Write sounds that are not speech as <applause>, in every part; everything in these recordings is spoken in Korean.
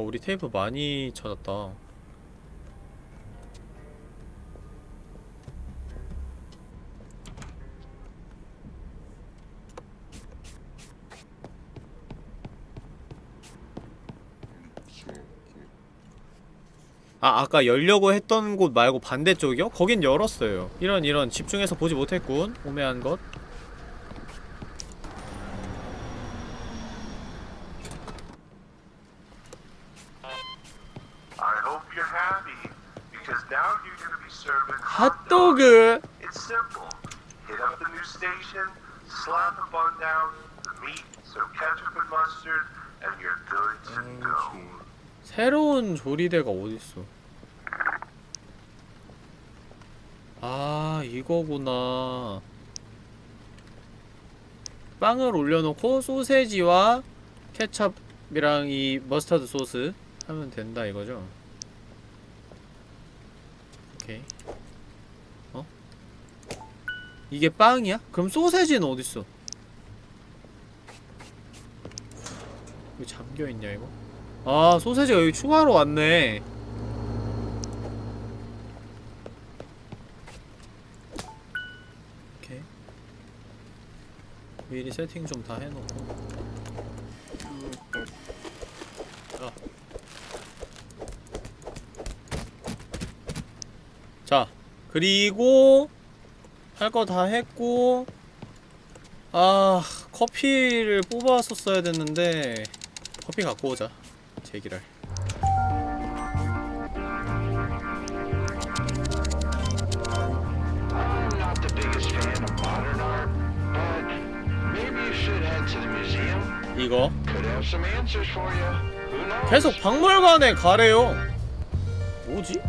우리 테이프 많이 찾았다. 아 아까 열려고 했던 곳 말고 반대쪽이요? 거긴 열었어요. 이런 이런. 집중해서 보지 못했군. 오매한 것 I hope you're happy, because now you're going to be serving 핫도그 It's simple. Hit up the new station, slap a bun down, the meat, some ketchup and mustard, and you're good to go. 새로운 조리대가 어딨어 아 이거구나 빵을 올려놓고 소세지와 케찹이랑 이 머스타드 소스 하면 된다 이거죠 오케이 어? 이게 빵이야? 그럼 소세지는 어딨어? 왜 잠겨있냐 이거? 아 소세지가 여기 추가로 왔네 오케이 미리 세팅 좀 다 해놓고 자. 자 그리고 할 거 다 했고 아 커피를 뽑았었어야 됐는데 커피 갖고 오자 제기랄. 이거? 계속 박물관에 가래요 뭐지?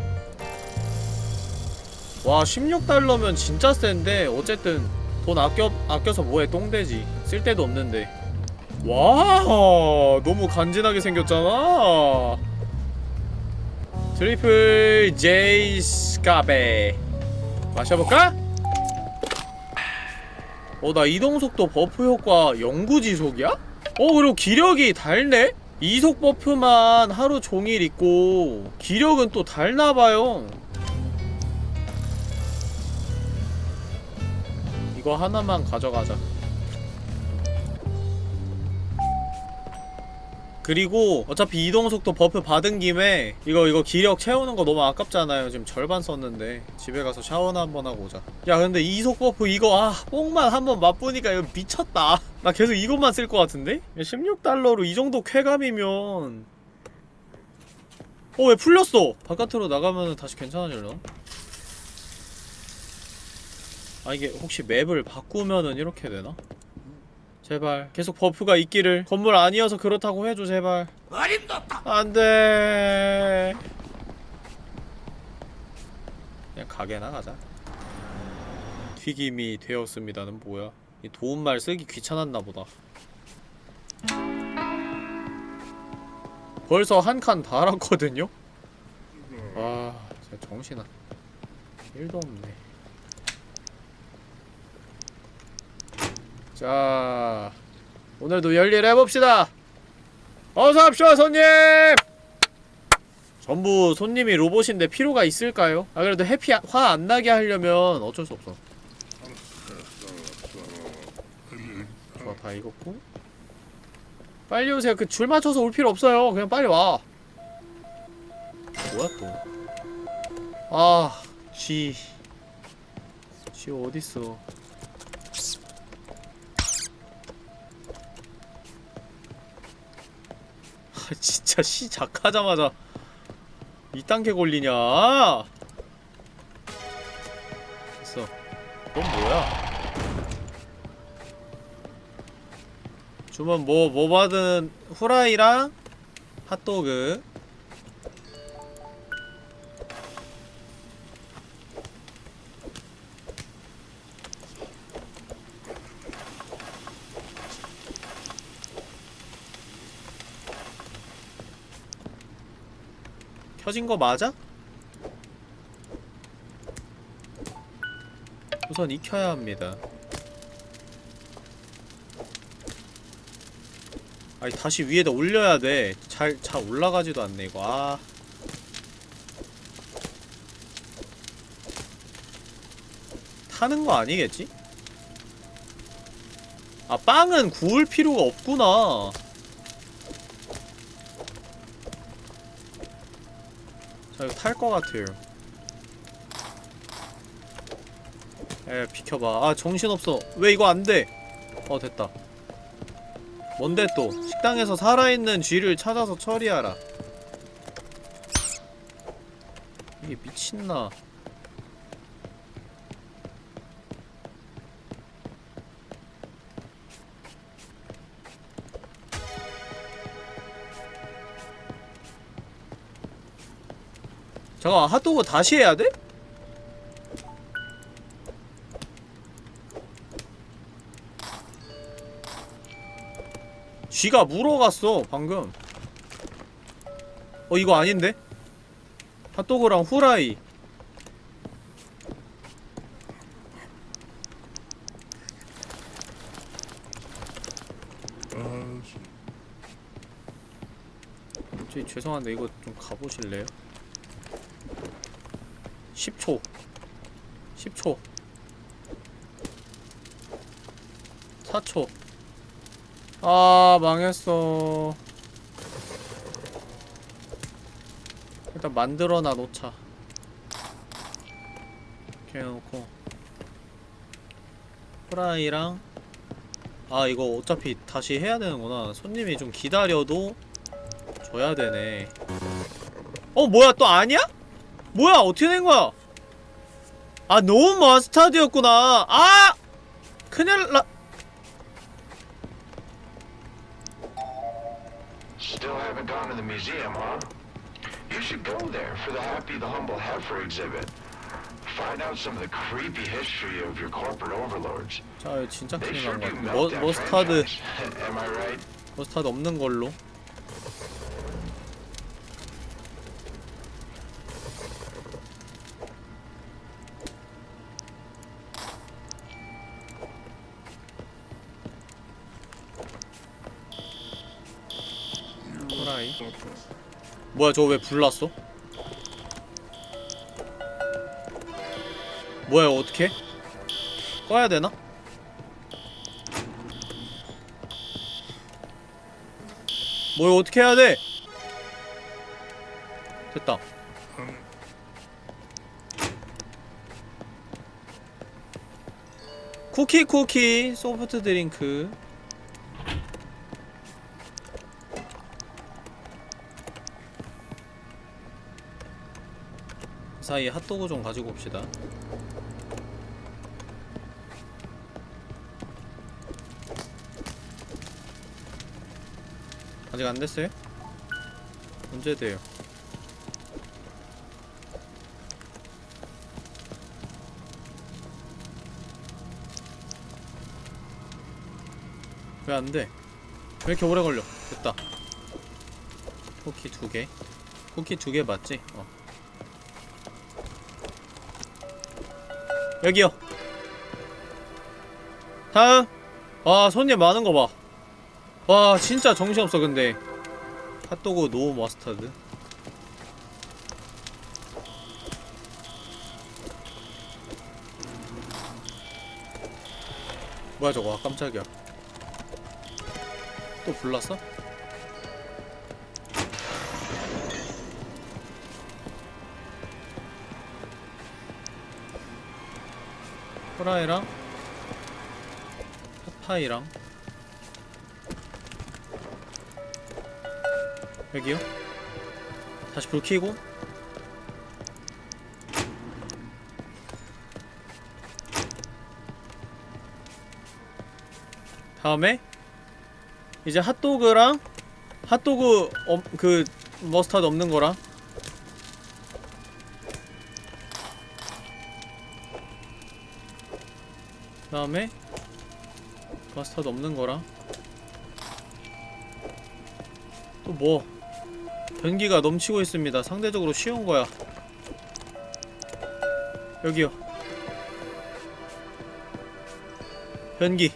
와 16달러면 진짜 센데 어쨌든 돈 아껴, 아껴서 뭐해 똥돼지 쓸데도 없는데 와 너무 간지나게 생겼잖아 triple J 스카베 마셔볼까? 어 나 이동속도 buff 효과 영구지속이야? 어 그리고 기력이 달네? 이속 buff만 하루 종일 있고 기력은 또 달나봐요 이거 하나만 가져가자 그리고 어차피 이동속도 buff 받은 김에 이거 이거 기력 채우는 거 너무 아깝잖아요 지금 절반 썼는데 집에 가서 샤워나 한번 하고 오자 야 근데 이속 buff 이거 아 뽕만 한번 맛보니까 이거 미쳤다 나 계속 이것만 쓸 것 같은데? 16달러로 이 정도 쾌감이면 어 왜 풀렸어? 바깥으로 나가면 다시 괜찮아질려나? 아 이게 혹시 맵을 바꾸면은 이렇게 되나? 제발 계속 buff가 있기를. 건물 아니어서 그렇다고 해줘 제발. 안돼. 그냥 가게 나 가자. 튀김이 되었습니다는 뭐야? 이 도움말 쓰기 귀찮았나 보다. 벌써 한 칸 달았거든요? 아 진짜 정신아. 1도 없네 자 오늘도 열일 해봅시다. 어서옵시오 손님! 전부 손님이 로봇인데 필요가 있을까요? 아 그래도 해피 화 안 나게 하려면 어쩔 수 없어. 좋아 다 익었고. 빨리 오세요. 그 줄 맞춰서 올 필요 없어요. 그냥 빨리 와. 뭐야 또아 쥐. 쥐 어딨어 <laughs> 진짜 시작하자마자 이딴 게 걸리냐? 됐어. 넌 뭐야? 주문 뭐, 뭐 받은 후라이랑 핫도그 켜진 거 맞아? 우선 익혀야 합니다. 아니 다시 위에다 올려야 돼. 잘 잘 올라가지도 않네 이거. 아. 타는 거 아니겠지? 아 빵은 구울 필요가 없구나. 자 이거 탈거 같아요. 에 비켜봐. 아 정신없어. 왜 이거 안돼? 어 됐다. 뭔데 또? 식당에서 살아있는 쥐를 찾아서 처리하라. 이게 미친나 잠깐 핫도그 다시 해야 돼? 쥐가 물어갔어 방금 어 이거 아닌데? 핫도그랑 후라이 저기 죄송한데 이거 좀 가보실래요? 10초. 10초. 4초. 아 망했어. 일단 만들어놔 놓자. 이렇게 해놓고. 프라이랑 아 이거 어차피 다시 해야 되는구나. 손님이 좀 기다려도 줘야 되네. 어 뭐야 또 아니야? 뭐야 어떻게 된 거야 아 너무 머스타드였구나 아 큰일 나 Still haven't gone to the museum, huh? You should go there for the Happy the Humble Heifer exhibit. Find out some of the creepy history of your corporate overlords. 자 진짜 큰일 난거 같아 머, 머스타드? 머스타드 없는 걸로 뭐야 저거 왜 불났어? 뭐야 어떡해? 꺼야 되나? 뭐 이거 어떻게 해야 돼? 됐다. 쿠키 쿠키 소프트 드링크. 사이에 핫도그 좀 가지고 옵시다. 아직 안 됐어요? 언제 돼요? 왜 안 돼? 왜 이렇게 오래 걸려? 됐다. 쿠키 두 개. 쿠키 두 개 맞지? 어. 여기요. 다음. 아, 손님 많은 거 봐. 와 진짜 정신없어 근데 핫도그 no mustard 뭐야 저거 아, 깜짝이야 또 불났어? 프라이랑 파파이랑 여기요? 다시 불 켜고 다음에 이제 핫도그랑 핫도그 어, 그 머스타드 없는 거랑 다음에 머스타드 없는 거랑 또뭐 변기가 넘치고 있습니다. 상대적으로 쉬운 거야. 여기요. 변기.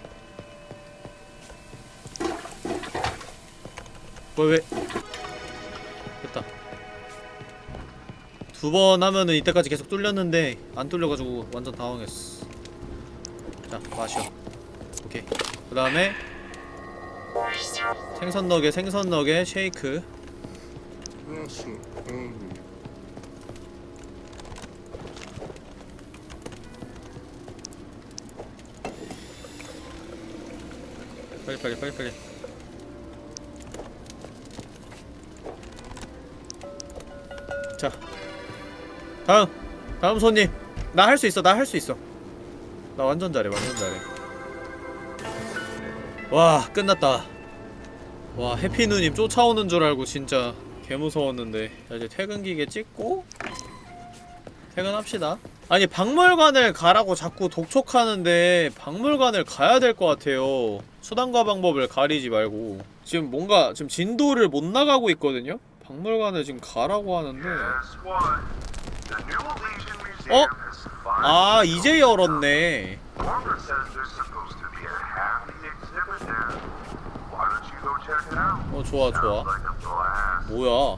왜 왜? 됐다. 두 번 하면은 이때까지 계속 뚫렸는데 안 뚫려가지고 완전 당황했어. 자 마셔. 오케이. 그 다음에 생선 너겟 생선 너겟 쉐이크. 빨리 빨리 빨리 빨리. 자. 다음. 다음 손님. 나 할 수 있어 나 할 수 있어 나 완전 잘해 완전 잘해. 와 끝났다. 와 해피누님 쫓아오는 줄 알고 진짜 개무서웠는데. 자 이제 퇴근 기계 찍고 퇴근합시다. 아니 박물관을 가라고 자꾸 독촉하는데 박물관을 가야 될 것 같아요. 수단과 방법을 가리지 말고. 지금 뭔가 지금 진도를 못 나가고 있거든요? 박물관을 지금 가라고 하는데 Oh. finally 아 이제 열었네? 어 좋아 좋아. 뭐야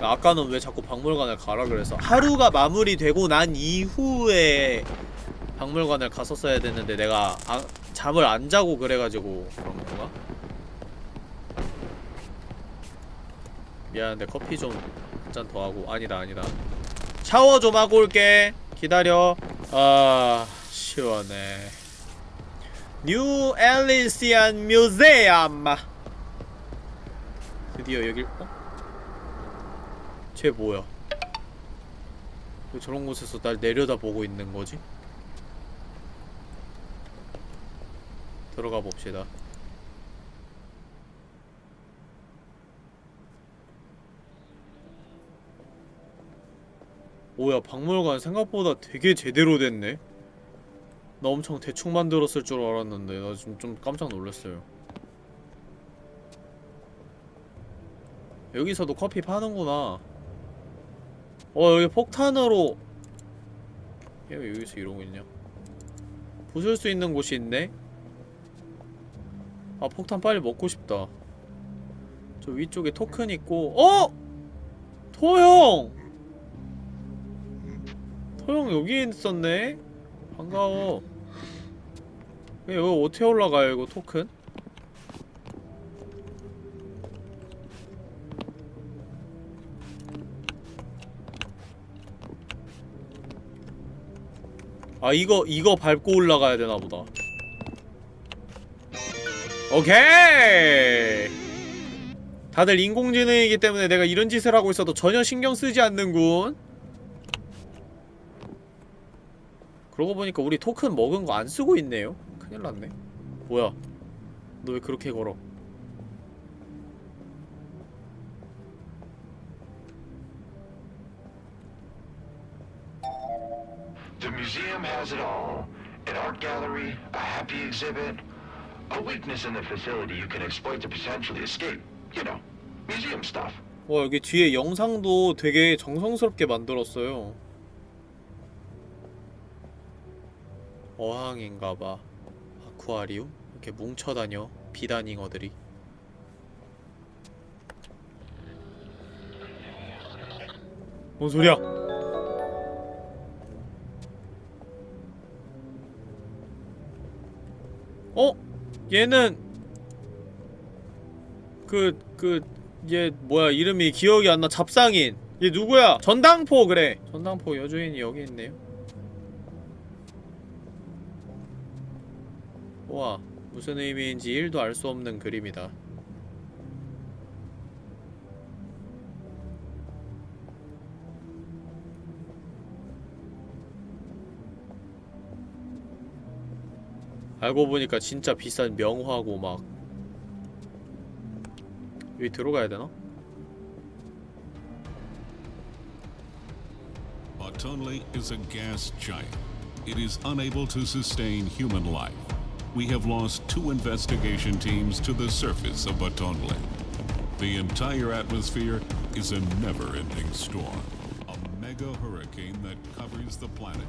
아까는 왜 자꾸 박물관을 가라 그래서 하루가 마무리되고 난 이후에 박물관을 갔었어야 됐는데 내가 아, 잠을 안 자고 그래가지고 그런 건가? 미안한데 커피 좀 한 잔 더 하고 아니다 아니다 샤워 좀 하고 올게 기다려 아 시원해 New Elysian Museum 드디어 여길 어? 쟤 뭐야? 왜 저런 곳에서 날 내려다보고 있는 거지? 들어가 봅시다. 뭐야 박물관 생각보다 되게 제대로 됐네? 나 엄청 대충 만들었을 줄 알았는데 나 지금 좀 깜짝 놀랐어요. 여기서도 커피 파는구나. 어 여기 폭탄으로 얘 왜 여기서 이러고 있냐? 부술 수 있는 곳이 있네? 아 폭탄 빨리 먹고 싶다. 저 위쪽에 토큰 있고 어! 토형! 토형 여기 있었네? 반가워. 왜 여기 어떻게 올라가요 이거 토큰? 아 이거 이거 밟고 올라가야 되나 보다. 오케이. 다들 인공지능이기 때문에 내가 이런 짓을 하고 있어도 전혀 신경 쓰지 않는군. 그러고 보니까 우리 토큰 먹은 거 안 쓰고 있네요. 큰일 났네. 뭐야? 너 왜 그렇게 걸어? The museum has it all. An art gallery, a happy exhibit, a weakness in the facility you can exploit to potentially escape. You know, museum stuff. 와 여기 뒤에 영상도 되게 정성스럽게 만들었어요. 어항인가봐. 아쿠아리움? 이렇게 뭉쳐다녀 비단잉어들이. 뭔 소리야? 어? 얘는 그 그 얘 뭐야 이름이 기억이 안 나 잡상인 얘 누구야 전당포 그래 전당포 여주인이 여기 있네요 와 무슨 의미인지 1도 알 수 없는 그림이다 알고 보니까 진짜 비싼 명화고 막 여기 들어가야 되나? Autonle is a gas giant. It is unable to sustain human life. we have lost two investigation teams to the surface of Batonle. The entire atmosphere is a never-ending storm, a mega hurricane that covers the planet.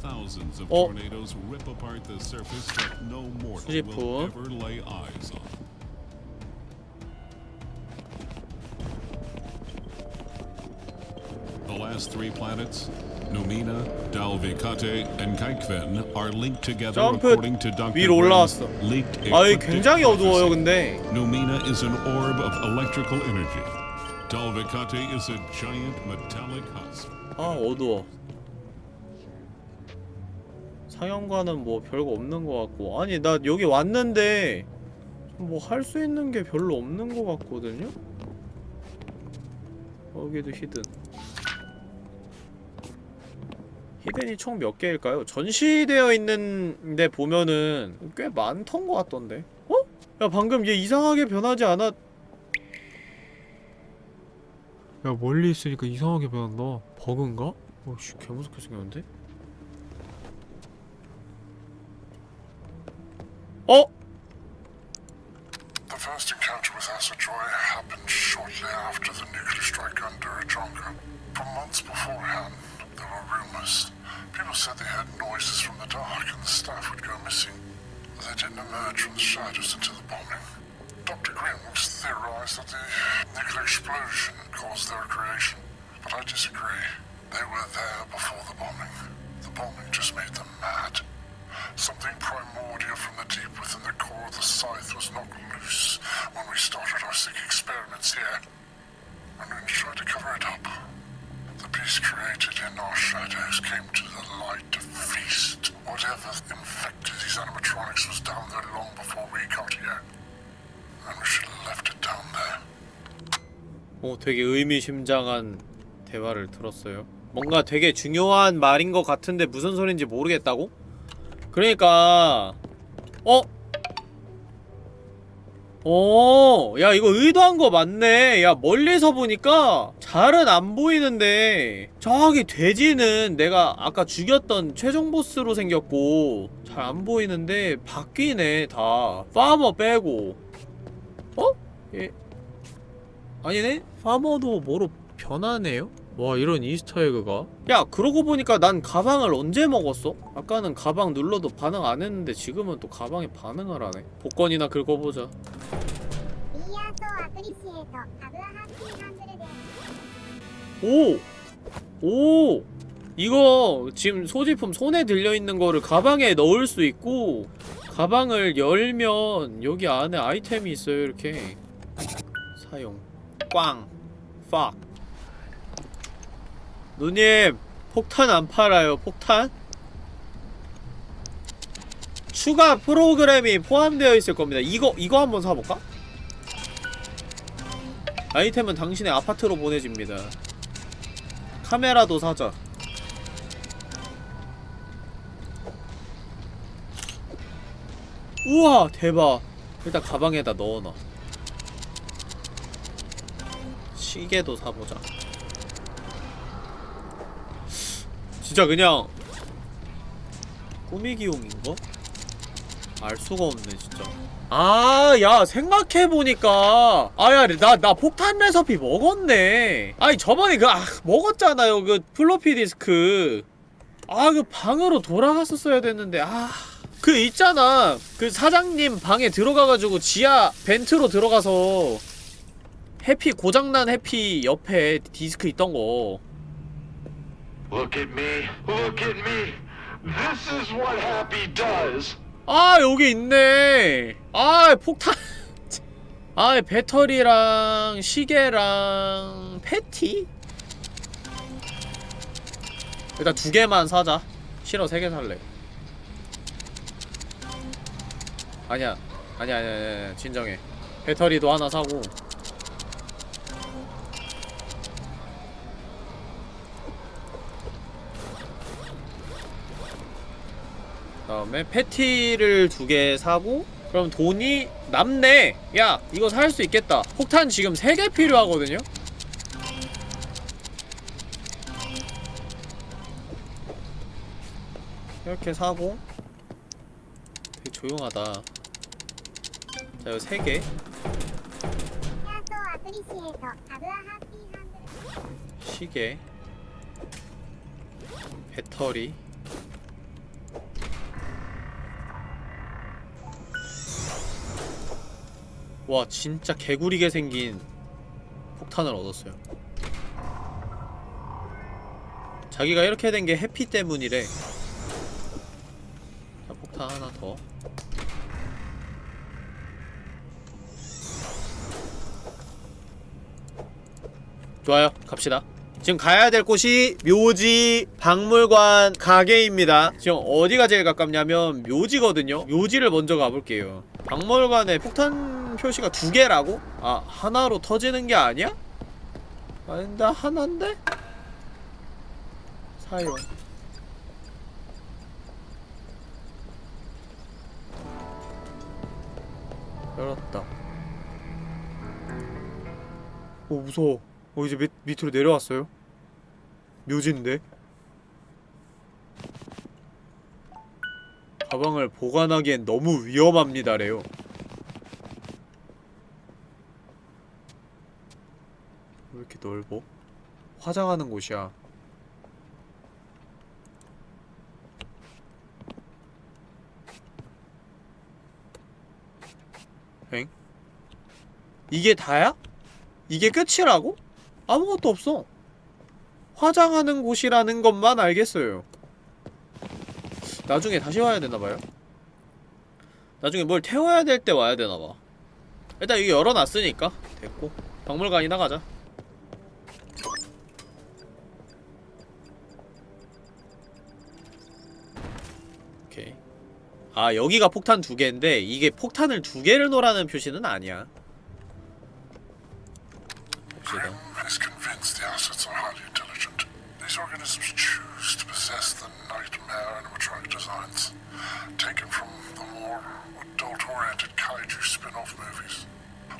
Thousands of oh. tornadoes rip apart the surface that no mortal will ever lay eyes on. The last three planets Numina, Dalvikate, and Kaikven, are linked together according to Dr. 위로 올라왔어. 아이 굉장히 어두워요. 근데 Numina is an orb of electrical energy. Dalvikate is a giant metallic husk. 아 어두워 상영관은 뭐 별거 없는 것 같고 아니 나 여기 왔는데 뭐 할 수 있는 게 별로 없는 것 같거든요? 여기도 히든 히든이 총 몇 개일까요? 전시되어 있는데 보면은 꽤 많던 것 같던데 어? 야 방금 얘 이상하게 변하지 않았 야 멀리 있으니까 이상하게 변한다 버그인가? 어씨 개무섭게 생겼는데? 어? The first encounter with Asa Joy happened shortly after the nuclear strike under Ajonka. For months beforehand, there were rumors. People said they heard noises from the dark and the staff would go missing. They didn't emerge from the shadows until the bombing. Dr. Grimms theorized that the nuclear explosion caused their creation, but I disagree. They were there before the bombing. The bombing just made them mad. Something primordial from the deep within the core of the scythe was knocked loose when we started our sick experiments here. And we tried to cover it up. The beast created in our shadows came to the light to feast. Whatever infected these animatronics was down there long before we got here. And we should have left it down there. 어, 되게 의미심장한 대화를 들었어요. 뭔가 되게 중요한 말인 것 같은데 무슨 소린지 모르겠다고? 그러니까 어? 어, 야 이거 의도한 거 맞네. 야 멀리서 보니까 잘은 안 보이는데 저기 돼지는 내가 아까 죽였던 최종 보스로 생겼고 잘 안 보이는데 바뀌네 다. 파머 빼고. 어? 예. 아니네? 파머도 뭐로 변하네요? 와 이런 Easter egg가 야 그러고 보니까 난 가방을 언제 먹었어? 아까는 가방 눌러도 반응 안 했는데 지금은 또 가방에 반응을 하네 복권이나 긁어보자 오! 오! 이거 지금 소지품 손에 들려있는 거를 가방에 넣을 수 있고 가방을 열면 여기 안에 아이템이 있어요 이렇게 사용 꽝 팍. 누님 폭탄 안 팔아요 폭탄? 추가 프로그램이 포함되어 있을 겁니다 이거 이거 한번 사볼까? 아이템은 당신의 아파트로 보내집니다. 카메라도 사자. 우와 대박. 일단 가방에다 넣어놔. 시계도 사보자. 진짜 그냥 꾸미기용인가? 알 수가 없네 진짜 아, 야, 생각해보니까. 아, 야, 나, 나 폭탄 레서피 먹었네. 아니, 저번에 그, 아, 먹었잖아요. 그, 플로피 디스크. 아, 그 방으로 돌아갔었어야 됐는데, 아. 그, 있잖아. 그 사장님 방에 들어가가지고 지하 벤트로 들어가서 해피, 고장난 해피 옆에 디스크 있던 거. Look at me. Look at me. This is what happy does. 아 여기 있네. 아 폭탄. <laughs> 아 배터리랑 시계랑 패티? 일단 두 개만 사자. 싫어 세 개 살래. 아니야. 아니야 아니야 아니야. 진정해. 배터리도 하나 사고 다음에 패티를 두 개 사고 그럼 돈이 남네! 야! 이거 살 수 있겠다. 폭탄 지금 세 개 필요하거든요? 이렇게 사고 되게 조용하다. 자, 이거 세개 시계 배터리 와 진짜 개구리게 생긴 폭탄을 얻었어요. 자기가 이렇게 된 게 해피 때문이래. 자 폭탄 하나 더. 좋아요. 갑시다. 지금 가야 될 곳이 묘지 박물관 가게입니다. 지금 어디가 제일 가깝냐면 묘지거든요. 묘지를 먼저 가볼게요 박물관에 폭탄 표시가 두 개라고? 아 하나로 터지는 게 아니야? 아닌데 하나인데? 사용 열었다 오 무서워 어 이제 밑, 밑으로 내려왔어요? 묘지인데? 가방을 보관하기엔 너무 위험합니다래요 왜 이렇게 넓어? 화장하는 곳이야 엥? 이게 다야? 이게 끝이라고? 아무것도 없어 화장하는 곳이라는 것만 알겠어요 나중에 다시 와야 되나봐요. 나중에 뭘 태워야 될 때 와야 되나봐. 일단 이거 열어놨으니까. 됐고. 박물관이나 가자. 오케이. 아 여기가 폭탄 두 개인데 이게 폭탄을 두 개를 놓으라는 표시는 아니야. 봅시다 Grim is convinced the assets are highly intelligent. These organisms choose to possess the nightmare animatronic designs, taken from the more adult-oriented kaiju spin-off movies.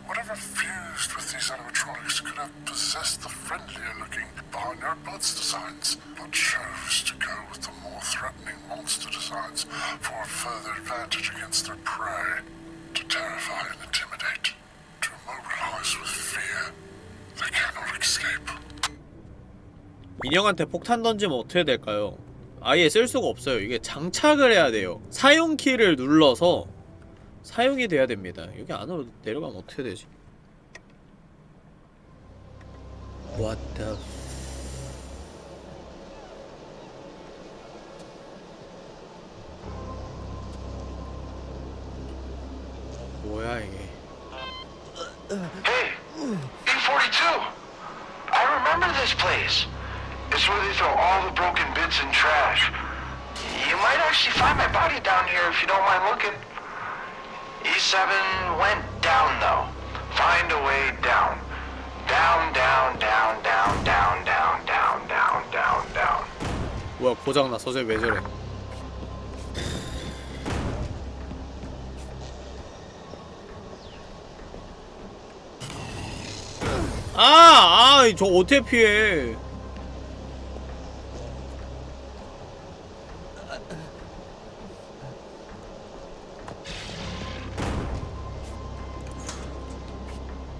Whatever fused with these animatronics could have possessed the friendlier-looking Barnyard Buds designs, but chose to go with the more threatening monster designs for a further advantage against their prey, to terrify and intimidate, to immobilize with fear. They cannot escape. 인형한테 폭탄 던지면 어떻게 될까요? 아예 쓸 수가 없어요. 이게 장착을 해야 돼요. 사용 키를 눌러서 사용이 돼야 됩니다. 여기 안으로 내려가면 어떻게 되지? What the f- 뭐야 이게? Hey, E42! I remember this place. It's where they throw all the broken bits and trash. You might actually find my body down here if you don't mind looking. E7 went down though. Find a way down. Down, down, down, down, down, down, down, down, down, down. 뭐야 고장나 서재 왜 저래 아! 아! 저 어떻게 피해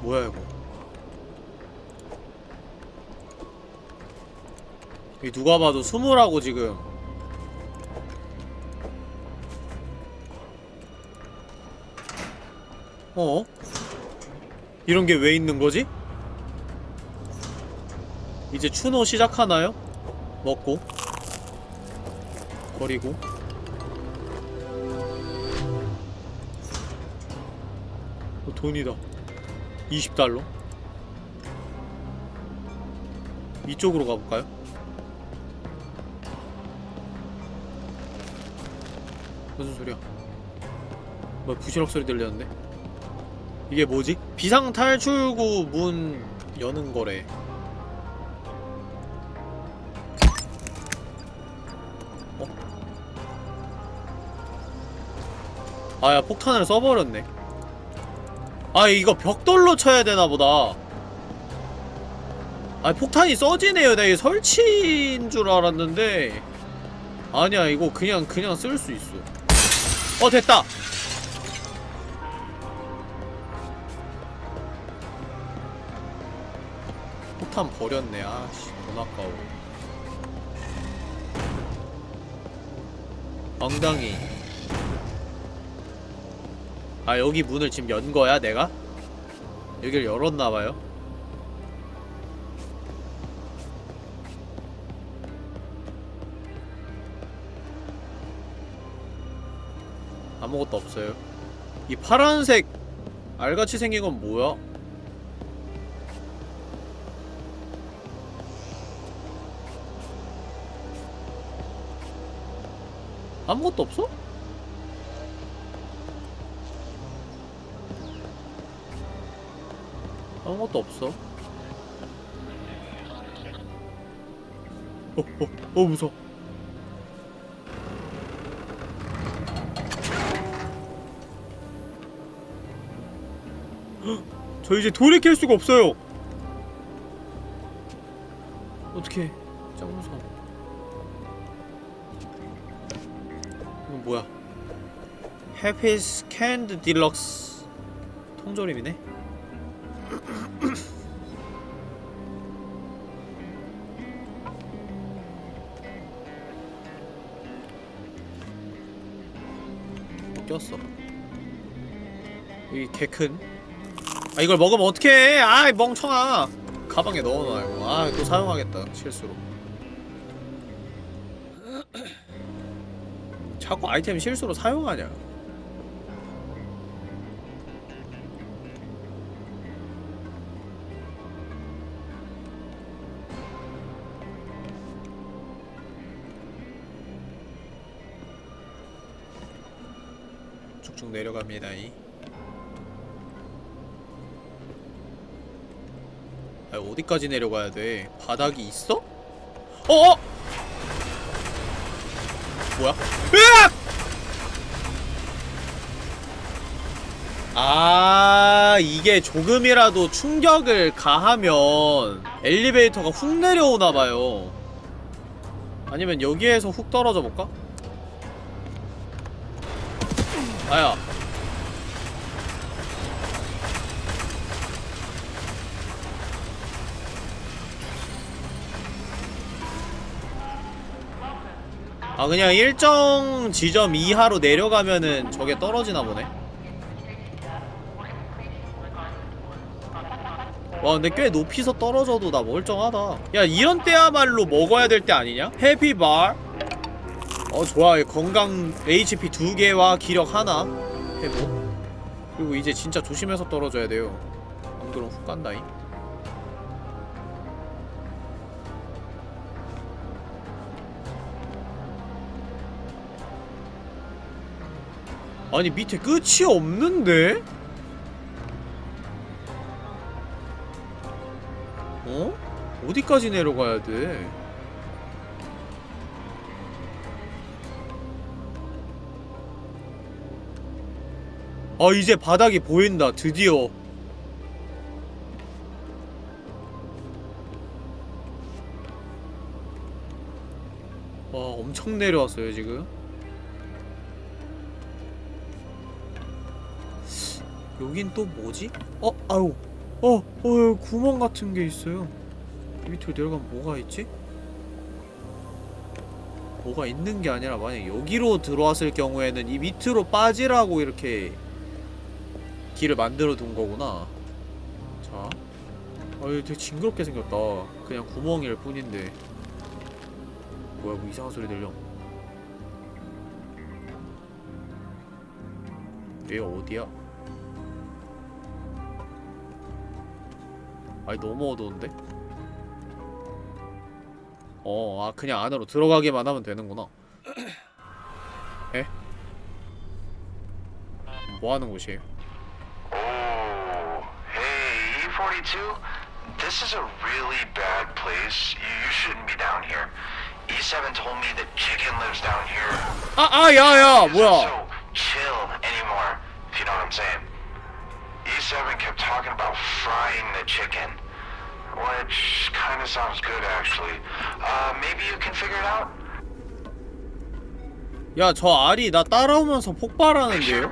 뭐야 이거 이 누가 봐도 스물하고 지금 어? 이런 게 왜 있는 거지? 이제 추노 시작하나요? 먹고 버리고 어, 돈이다 20달러 이쪽으로 가볼까요? 무슨 소리야? 뭐 부시럭 소리 들렸는데? 이게 뭐지? 비상 탈출구 문 여는 거래. 어? 아야 폭탄을 써버렸네 아 이거 벽돌로 쳐야 되나 보다. 아 폭탄이 써지네요. 내가 설치인 줄 알았는데. 아니야 이거 그냥 그냥 쓸 수 있어. 어 됐다. 폭탄 버렸네. 아씨 돈 아까워. 엉덩이 아 여기 문을 지금 연 거야 내가? 여기를 열었나봐요 아무것도 없어요 이 파란색 알같이 생긴 건 뭐야? 아무것도 없어? 아무것도 없어. 어, 어, 어, 무서워. 헉, 저 이제 돌이킬 수가 없어요. 어떻게? 짱 무서워. 이건 뭐야? Happy's Canned Deluxe 통조림이네. 꼈어. 이 개 큰. 아 이걸 먹으면 어떡해? 아이 멍청아. 가방에 넣어놔요. 아또 사용하겠다 실수로. 자꾸 아이템 실수로 사용하냐? 내려갑니다. 이. 아 어디까지 내려가야 돼? 바닥이 있어? 어어! 뭐야? 으악! 아 이게 조금이라도 충격을 가하면 엘리베이터가 훅 내려오나봐요 아니면 여기에서 훅 떨어져 볼까? 아야 아 그냥 일정 지점 이하로 내려가면은 저게 떨어지나 보네. 와 근데 꽤 높이서 떨어져도 나 멀쩡하다. 야 이런 때야말로 먹어야 될 때 아니냐? 해피bar 어 좋아. 건강 HP 두 개와 기력 하나. 회복 그리고 이제 진짜 조심해서 떨어져야 돼요. 안 그럼 훅 간다잉 아니 밑에 끝이 없는데? 어? 어디까지 내려가야 돼? 아 이제 바닥이 보인다 드디어 와 엄청 내려왔어요 지금 여긴 또 뭐지? 어? 아유 어! 어 구멍 같은 게 있어요 밑으로 내려가면 뭐가 있지? 뭐가 있는 게 아니라 만약 여기로 들어왔을 경우에는 이 밑으로 빠지라고 이렇게 길을 만들어 둔 거구나 자 아유 되게 징그럽게 생겼다 그냥 구멍일 뿐인데 뭐야 뭐 이상한 소리 들려 얘 어디야? 아니 너무 어두운데? 어, 아 그냥 안으로 들어가기만 하면 되는구나 에? 뭐 하는 곳이에요? Oh, hey, E42. This is a really bad place. You, you shouldn't be down here. E7 told me that Chicken lives down here. 아, 아, 야, 야, 뭐야? So chill anymore. I'm saying. E7 kept talking about frying the chicken. Which kind of sounds good, actually. Uh, maybe you can figure it out? 야 저 알이 나 따라오면서 폭발하는데요?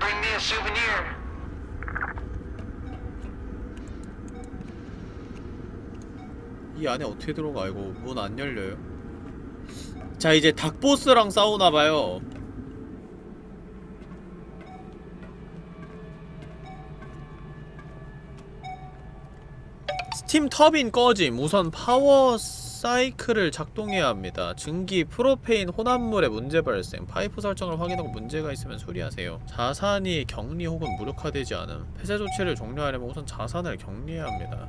이 안에 어떻게 들어가 이거 문 안 열려요 자 이제 닭보스랑 싸우나봐요 스팀 터빈 꺼짐 우선 power cycle을 작동해야 합니다 증기 propane 혼합물의 문제 발생 파이프 설정을 확인하고 문제가 있으면 수리하세요 자산이 격리 혹은 무력화되지 않음 폐쇄 조치를 종료하려면 우선 자산을 격리해야 합니다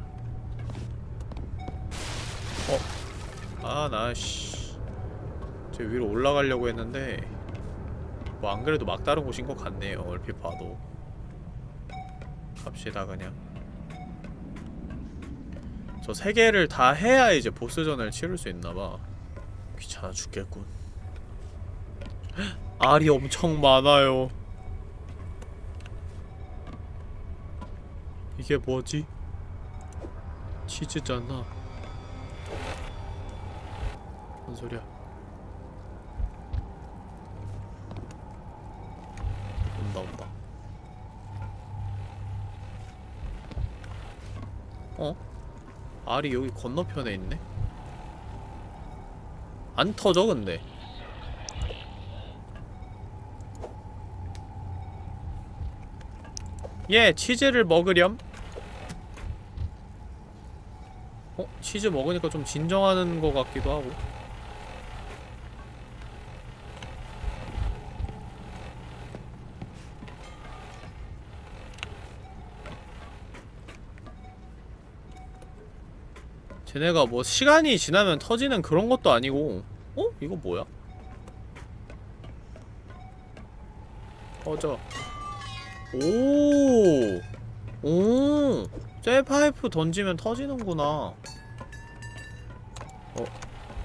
아, 나, 씨. 저 위로 올라가려고 했는데, 뭐, 안 그래도 막다른 곳인 것 같네요, 얼핏 봐도. 갑시다, 그냥. 저 세 개를 다 해야 이제 보스전을 치를 수 있나봐. 귀찮아 죽겠군. 헉, <gasps> 알이 엄청 많아요. 이게 뭐지? 치즈잖아. 뭔 소리야? 온다 온다. 어? 알이 여기 건너편에 있네? 안 터져 근데 예 치즈를 먹으렴 어? 치즈 먹으니까 좀 진정하는 것 같기도 하고 쟤네가 뭐 시간이 지나면 터지는 그런 것도 아니고 어? 이거 뭐야? 터져 오! 오! 쇠파이프 던지면 터지는구나 어?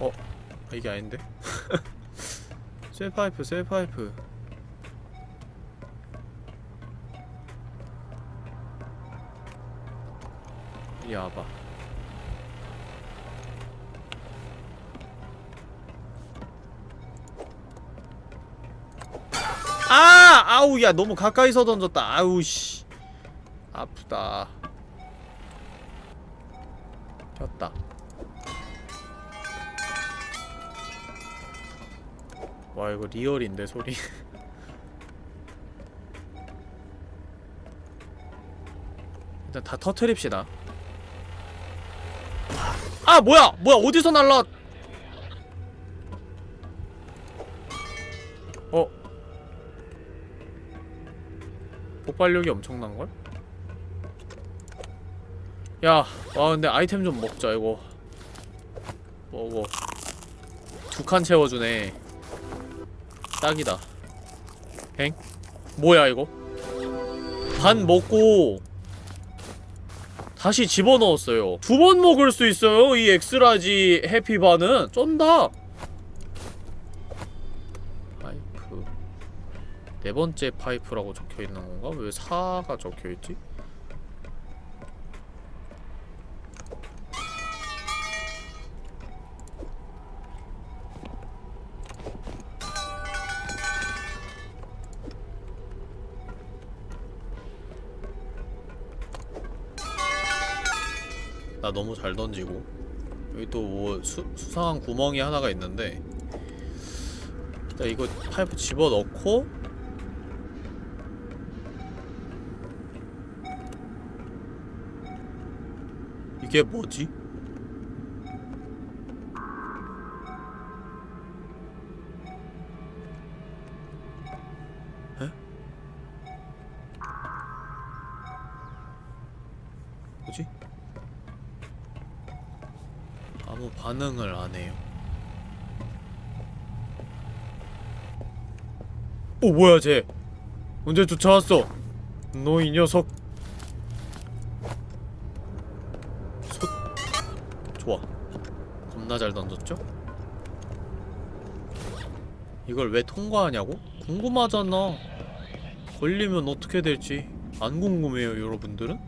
어? 아, 이게 아닌데? <laughs> 쇠파이프 쇠파이프 이리 와봐 아! 아우 야 너무 가까이서 던졌다. 아우 씨. 아프다. 졌다. 와 이거 리얼인데 소리. <laughs> 일단 다 터트립시다. 아 뭐야! 뭐야 어디서 날라 폭발력이 엄청난걸? 야, 와 근데 아이템 좀 먹자 이거. 먹어. 두 칸 채워주네. 딱이다. 엥? 뭐야 이거? 반 먹고 다시 집어넣었어요. 두 번 먹을 수 있어요 이 엑스라지 해피바는 쩐다 파이프 네 번째 파이프라고 적혀 있는 건가? 왜 4가 적혀 있지? 나 너무 잘 던지고 여기 또 뭐 수상한 구멍이 하나가 있는데 일단 이거 파이프 집어넣고 이게 뭐지? 반응을 안 해요. 오 뭐야 쟤? 언제 쫓아왔어? 너 이 녀석. 소... 좋아. 겁나 잘 던졌죠? 이걸 왜 통과하냐고? 궁금하잖아. 걸리면 어떻게 될지. 안 궁금해요 여러분들은?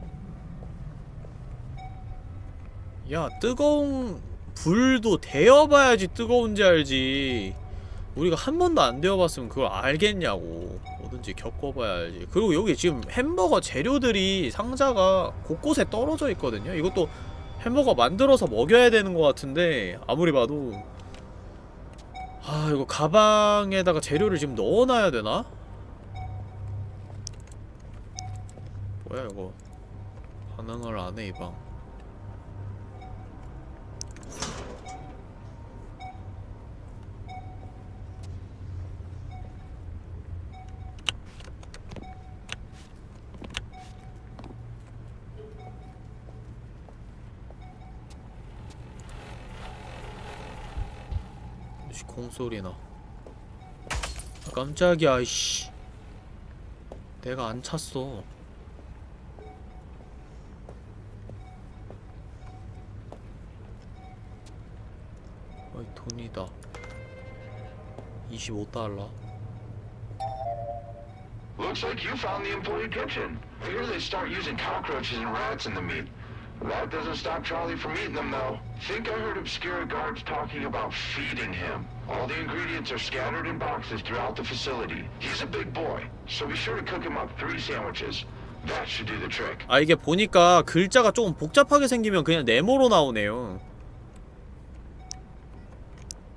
야 뜨거운 불도 데워봐야지 뜨거운지 알지 우리가 한 번도 안 데워봤으면 그걸 알겠냐고 뭐든지 겪어봐야 알지 그리고 여기 지금 햄버거 재료들이 상자가 곳곳에 떨어져 있거든요 이것도 햄버거 만들어서 먹여야 되는 것 같은데 아무리 봐도 아 이거 가방에다가 재료를 지금 넣어놔야 되나? 뭐야 이거 반응을 안해 이방 씨, 공소리나 아, 깜짝이야 이씨 내가 안 찼어 어이 돈이다 25달러 Looks like you found the employee kitchen. Hear they start using cockroaches and rats in the meat. That doesn't stop Charlie from eating them, though. Think I heard obscure guards talking about feeding him. All the ingredients are scattered in boxes throughout the facility. He's a big boy, so be sure to cook him up three sandwiches. That should do the trick. 아 이게 보니까 글자가 조금 복잡하게 생기면 그냥 네모로 나오네요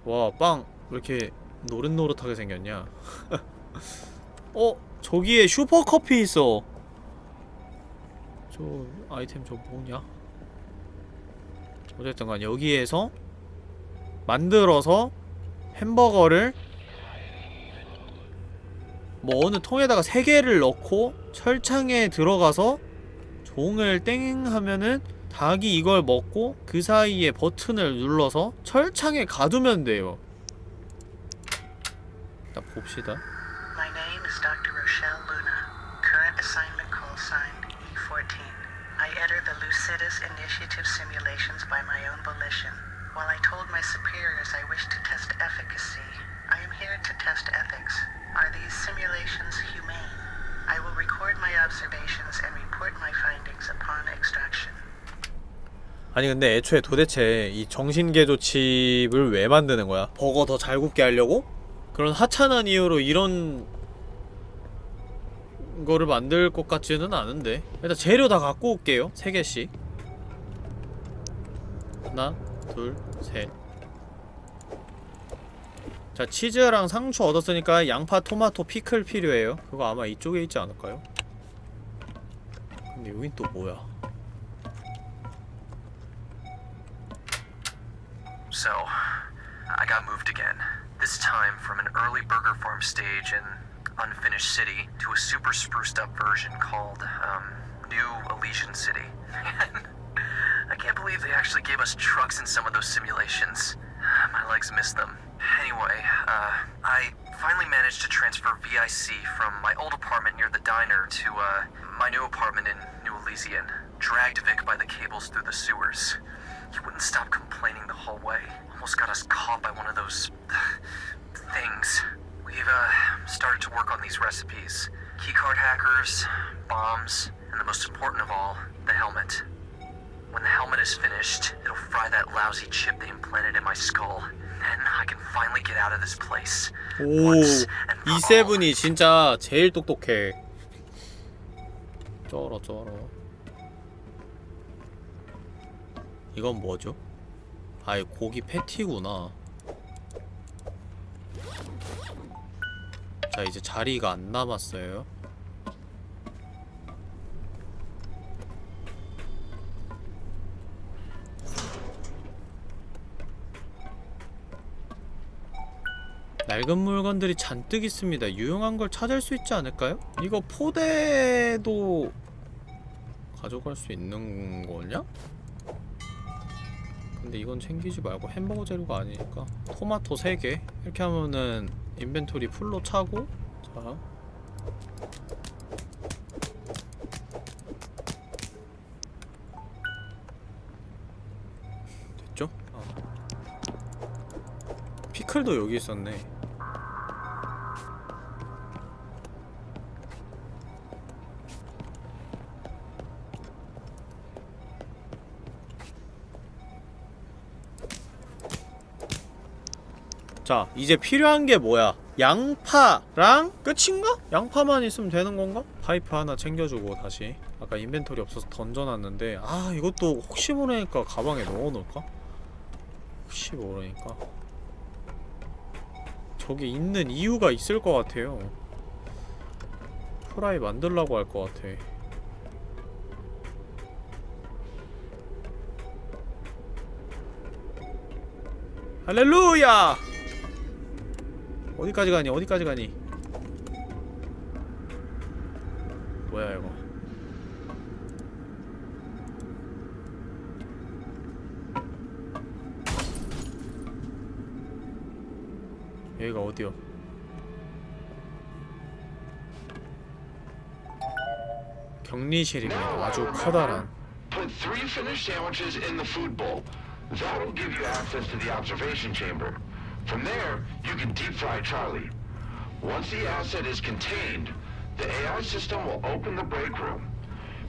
와 빵 왜 이렇게 노릇노릇하게 생겼냐 어? 저기에 슈퍼커피 있어 저 아이템 저 뭐냐 어쨌든 간 여기에서 만들어서 햄버거를 뭐 어느 통에다가 세 개를 넣고 철창에 들어가서 종을 땡 하면은 닭이 이걸 먹고 그 사이에 버튼을 눌러서 철창에 가두면 돼요. 일단 봅시다. Initiative simulations by my own volition. While I told my superiors I wish to test efficacy, I am here to test ethics. Are these simulations humane? I will record my observations and report my findings upon extraction. 아니 근데 애초에 도대체 이 정신개조 칩을 왜 만드는 거야? 버거 더 잘 굽게 하려고? 그런 하찮은 이유로 이런 거를 만들 것 같지는 않은데 일단 재료 다 갖고 올게요 세 개씩 하나 둘셋 자 치즈랑 상추 얻었으니까 양파 토마토 피클 필요해요 그거 아마 이쪽에 있지 않을까요? 근데 여긴 또 뭐야 So, I got moved again. This time from an early burger farm stage in unfinished city to a super spruced up version called, um, New Elysian City. I can't believe they actually gave us trucks in some of those simulations. <sighs> My legs missed them. Anyway, uh, I finally managed to transfer VIC from my old apartment near the diner to, uh, my new apartment in New Elysian. Dragged Vic by the cables through the sewers. He wouldn't stop complaining the whole way. Almost got us caught by one of those <sighs> things. We've uh, started to work on these recipes. Keycard hackers, bombs, and the most important of all, the helmet. When the helmet is finished, it'll fry that lousy chip they implanted in my skull. Then I can finally get out of this place. 오, all. 이세븐이 진짜 제일 똑똑해. 쩔어 쩔어. 이건 뭐죠? 아이 고기 패티구나. 자 이제 자리가 안 남았어요. 낡은 물건들이 잔뜩 있습니다. 유용한 걸 찾을 수 있지 않을까요? 이거 포대도 가져갈 수 있는 거냐? 근데 이건 챙기지 말고 햄버거 재료가 아니니까 토마토 3개 이렇게 하면은 인벤토리 풀로 차고 자 됐죠? 아. 피클도 여기 있었네 자 이제 필요한 게 뭐야 양파랑 끝인가? 양파만 있으면 되는 건가? 파이프 하나 챙겨주고 다시 아까 인벤토리 없어서 던져놨는데 아 이것도 혹시 모르니까 가방에 넣어놓을까? 혹시 모르니까 저기 있는 이유가 있을 것 같아요 프라이 만들라고 할 것 같아 할렐루야! 어디까지 가니? 어디까지 가니? 뭐야 이거 여기가 어디요? 격리실입니다. 아주 커다란. From there, you can deep fry Charlie. Once the asset is contained, the AI system will open the break room.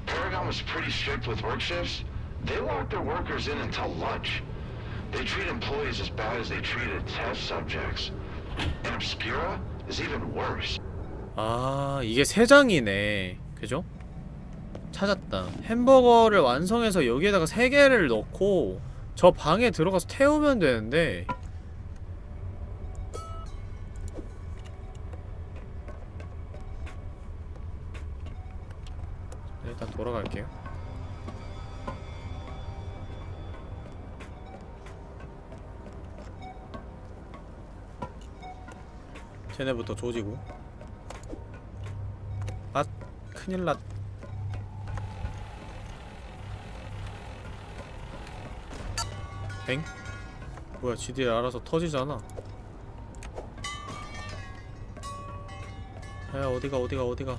Paragon was pretty strict with work shifts. They lock their workers in until lunch. They treat employees as bad as they treated test subjects. And Obscura is even worse. 아 이게 세 장이네. 그죠? 찾았다. 햄버거를 완성해서 여기에다가 세 개를 넣고 저 방에 들어가서 태우면 되는데 쟤네부터 조지고 아 큰일났 엥? 뭐야 지들이 알아서 터지잖아 야 어디가 어디가 어디가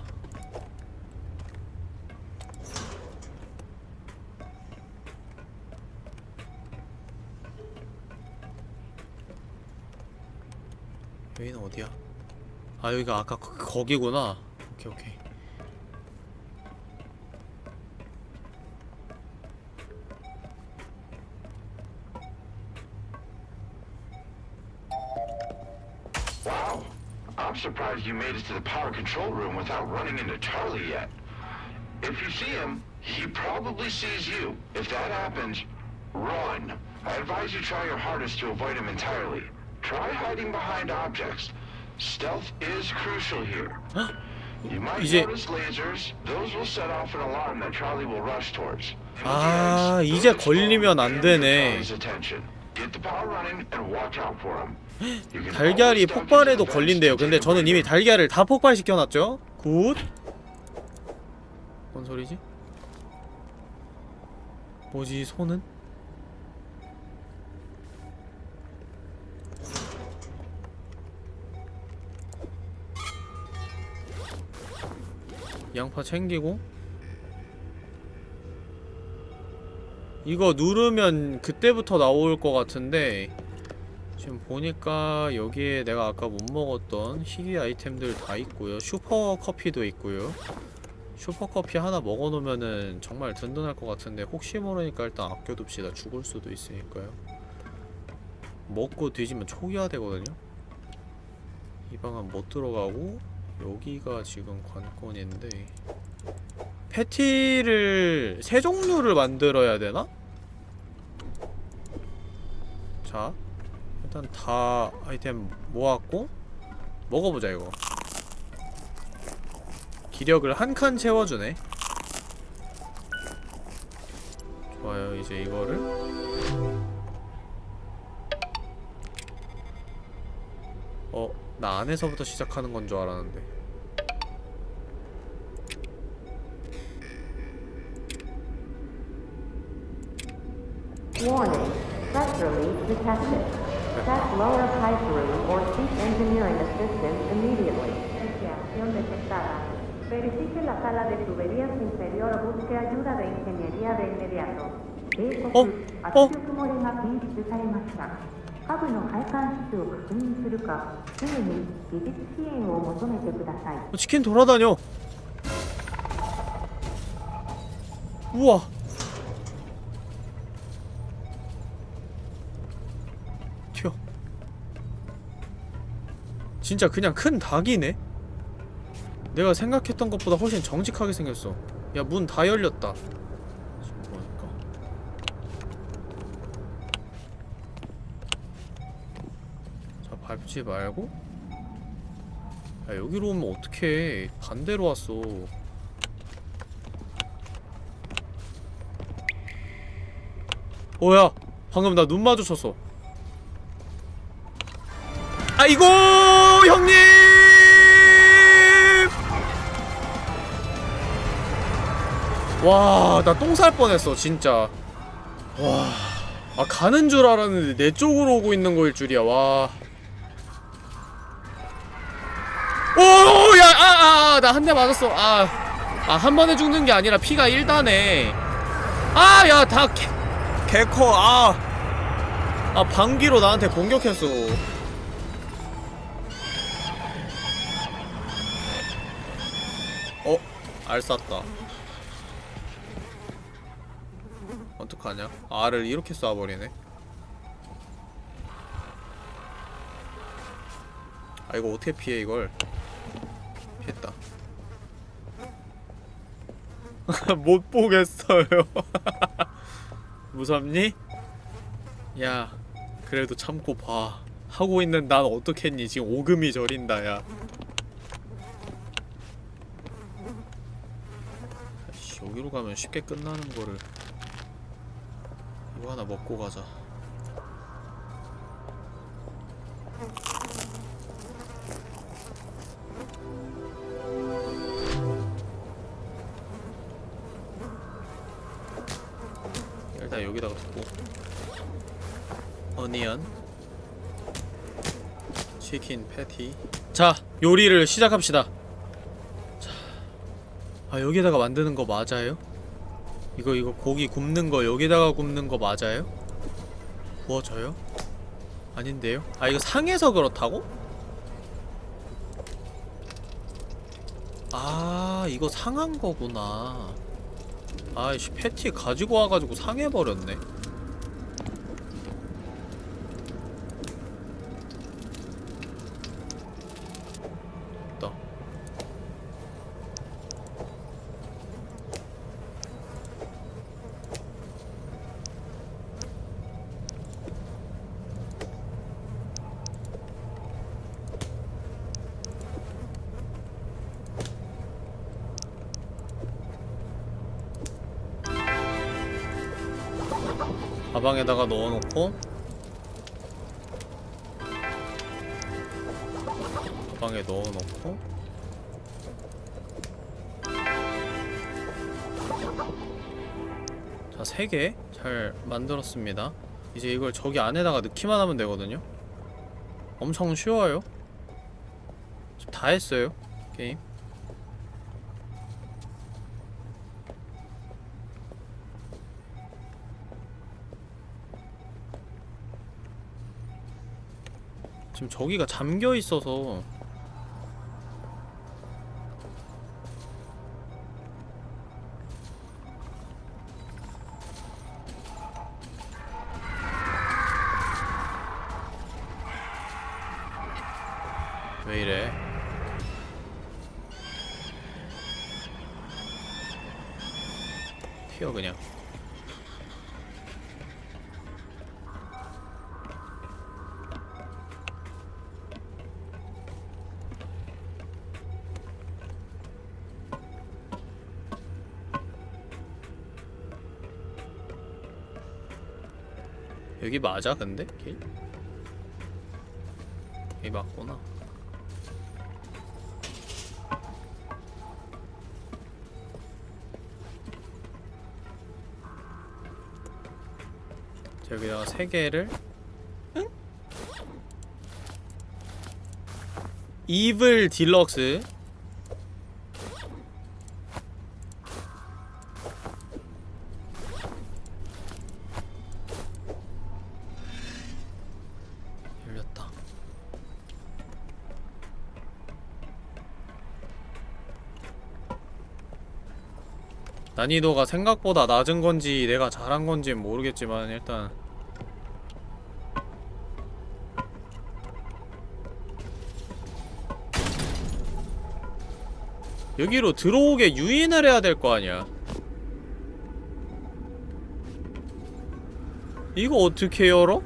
여기는 어디야? 아 여기가 아까 거, 거기구나 오케이 오케이 Wow. I'm surprised you made it to the power control room without running into Charlie yet. If you see him, he probably sees you. If that happens, run. I advise you try your hardest to avoid him entirely. Try hiding behind objects. Stealth is crucial here. You might 이제- notice lasers. Those will set off an alarm that Charlie will rush towards. 아, 이제 걸리면 안 되네. 달걀이 폭발해도 걸린대요 근데 저는 이미. 달걀을 다 폭발시켜놨죠 good 뭔 소리지? 뭐지 손은? 양파 챙기고. 이거 누르면 그때부터 나올 것 같은데 지금 보니까 여기에 내가 아까 못 먹었던 희귀 아이템들 다 있고요. 슈퍼 커피도 있고요. 슈퍼 커피 하나 먹어놓으면은 정말 든든할 것 같은데 혹시 모르니까 일단 아껴둡시다. 죽을 수도 있으니까요. 먹고 뒤지면 초기화 되거든요. 이 방은 못 들어가고 여기가 지금 관건인데 패티를 세 종류를 만들어야 되나? 자 일단 다 아이템 모았고 먹어보자 이거 기력을 한 칸 채워주네 좋아요 이제 이거를 어? 나 안에서부터 시작하는 건 줄 알았는데 Warning. Press release detected. Check lower pipe room or seek engineering assistance immediately. Iniciación detectada. Verifique la sala de tuberías inferior o busque ayuda de ingeniería de inmediato. 警告、 お圧力漏れが検出されました。下部の配管室を確認するか、すぐに技術支援を求めてください。 어, 치킨 돌아다녀 우와 튀어 진짜 그냥 큰 닭이네? 내가 생각했던 것보다 훨씬 정직하게 생겼어 야 문 다 열렸다 자 밟지 말고? 야 여기로 오면 어떡해. 반대로 왔어. 뭐야? 방금 나 눈 마주쳤어. 아이고 형님! 와 나 똥 살 뻔했어 진짜. 와 아 가는 줄 알았는데 내 쪽으로 오고 있는 거일 줄이야. 와 아아나 한 대 맞았어. 아아 한 번에 죽는 게 아니라 피가 1단에. 아 야 다 개커. 아 아 방귀로 나한테 공격했어. 어? 알 쐈다. 어떡하냐? 알을 이렇게 쏴버리네. 아 이거 어떻게 피해 이걸 피했다 <laughs> 못 보겠어요. <laughs> 무섭니? 야 그래도 참고 봐. 하고 있는 난 어떻겠니? 지금 오금이 저린다 야. 여기로 가면 쉽게 끝나는 거를. 이거 하나 먹고 가자 치킨 패티 자 요리를 시작합시다 자, 아 여기다가 만드는 거 맞아요? 이거 이거 고기 굽는 거 여기다가 굽는 거 맞아요? 구워져요? 아닌데요? 아 이거 상해서 그렇다고? 아 이거 상한 거구나 아이씨 패티 가지고 와가지고 상해버렸네 넣어놓고. 가방에 넣어놓고. 자, 3개 잘 만들었습니다. 이제 이걸 저기 안에다가 넣기만 하면 되거든요. 엄청 쉬워요. 지금 다 했어요 게임 지금 저기가 잠겨 있어서 왜 이래? 튀어 그냥 여기 맞아 근데? 길? 여기 맞구나 자, 여기다가 세 개를 응? 이블 딜럭스 난이도가 생각보다 낮은 건지 내가 잘한 건지 모르겠지만 일단 여기로 들어오게 유인을 해야 될 거 아니야 이거 어떻게 열어?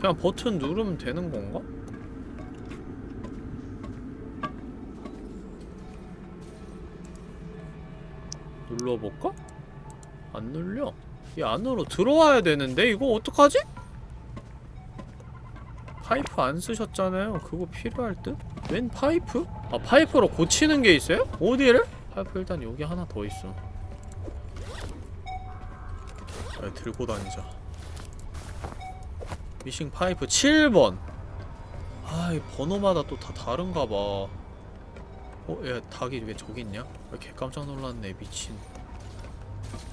그냥 버튼 누르면 되는 건가? 눌러볼까? 안 눌려 이 안으로 들어와야 되는데 이거 어떡하지? 파이프 안 쓰셨잖아요 그거 필요할 듯? 웬 파이프? 아 파이프로 고치는 게 있어요? 어디를? 파이프 일단 여기 하나 더 있어 네, 들고 다니자 미싱 파이프 7번 아, 이 번호마다 또 다 다른가 봐. 어, 야, 닭이 왜 저기 있냐? 왜 개 깜짝 놀랐네, 미친.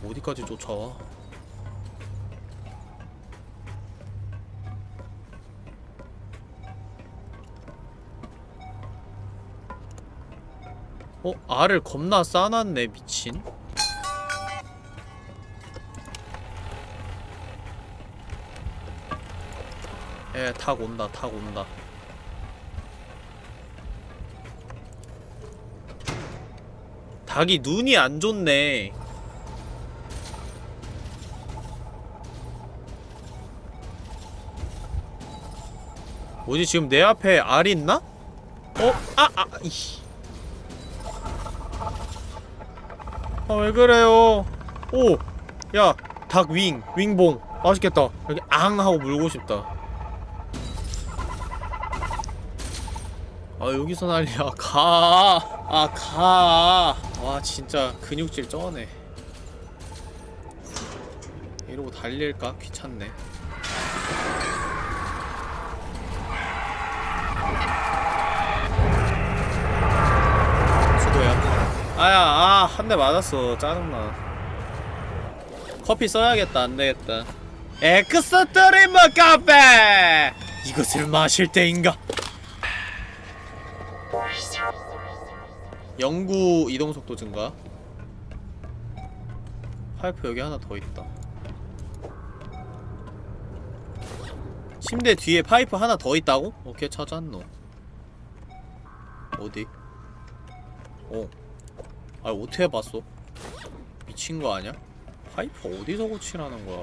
어디까지 쫓아와? 어, 알을 겁나 싸놨네, 미친. 에, 닭 온다, 닭 온다. 닭이 눈이 안 좋네. 뭐지 지금 내 앞에 알 있나? 어? 아! 아! 이씨 아 왜 그래요 오! 야! 닭 윙! 윙봉! 맛있겠다 여기 앙! 하고 물고 싶다 아 여기서 난리야 가! 아 가! 와 진짜 근육질 쩌네 이러고 달릴까? 귀찮네 수고야 아야 아 한 대 맞았어 짜증나. 커피 써야겠다 안되겠다. Extremer 카페! 이것을 마실 때인가? 영구 이동속도 증가. 파이프 여기 하나 더 있다. 침대 뒤에 파이프 하나 더 있다고? 오케이 찾았노. 어디? 어. 아 어떻게 봤어? 미친 거 아니야? 파이프 어디서 고치라는 거야?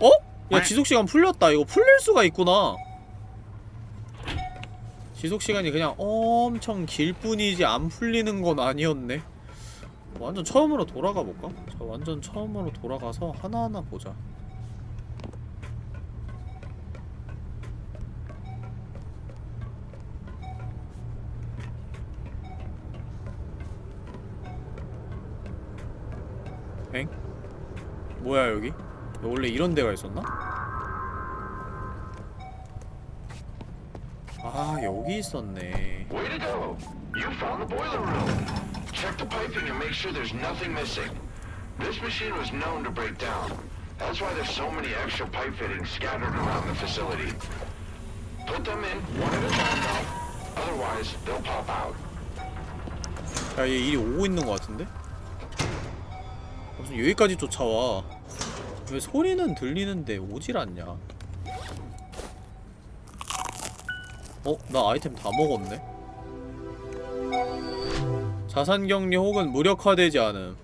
어? 야 지속시간 풀렸다. 이거 풀릴 수가 있구나. 지속시간이 그냥 엄청 길 뿐이지 안 풀리는 건 아니었네. 완전 처음으로 돌아가 볼까? 저 완전 처음으로 돌아가서 하나하나 보자. 뭐야 여기? 원래 이런 데가 있었나? 아 여기 있었네 Way to go! You found the boiler room. Check the piping and make sure there's nothing missing. This machine was known to break down. That's why there's so many extra pipe fittings scattered around the facility. Put them in one at a time though. Otherwise, they'll pop out. 야얘 이리 오고 있는 것 같은데? 무슨 여기까지 쫓아와 왜 소리는 들리는데 오질 않냐 어? 나 아이템 다 먹었네? 자산 격리 혹은 무력화되지 않음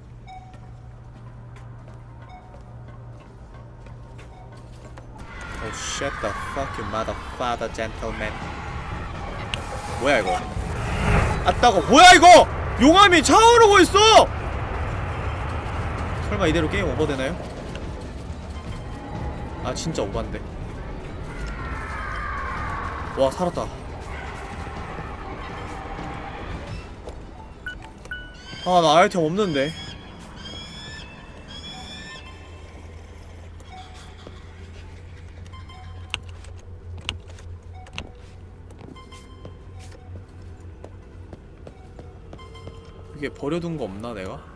Oh shut the fuck you motherfucker gentleman 뭐야 이거 아따고 뭐야 이거! 용암이 차오르고 있어! 설마 이대로 게임 오버되나요? 아 진짜 오반데 와 살았다 아 나 아이템 없는데 이게 버려둔 거 없나 내가?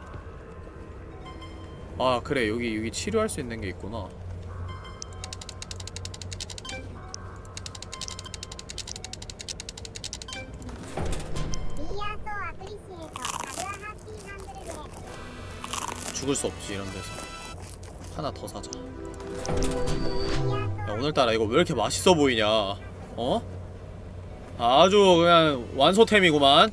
아 그래. 여기 여기 치료할 수 있는 게 있구나. 죽을 수 없지 이런 데서. 하나 더 사자. 야 오늘따라 이거 왜 이렇게 맛있어 보이냐? 어? 아주 그냥 완소템이구만